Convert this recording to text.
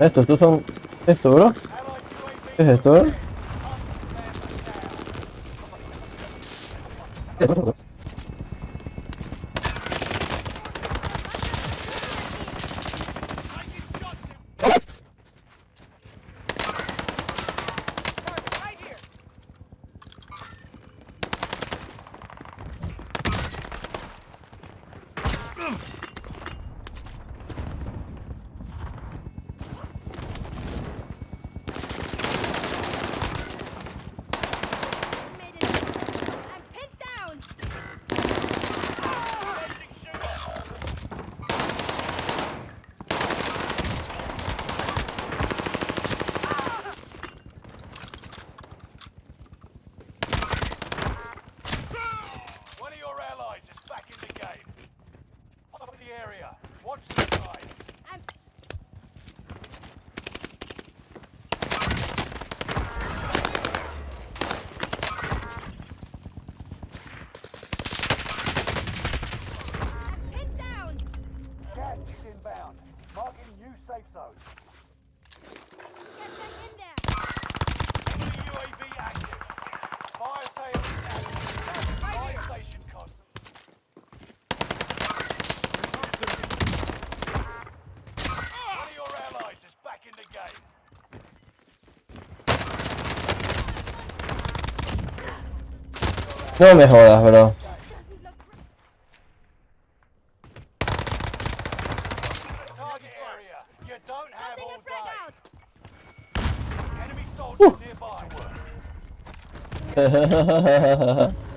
Estos, tú son... Esto, bro. ¿Qué es esto, eh? Ugh! No me jodas, bro.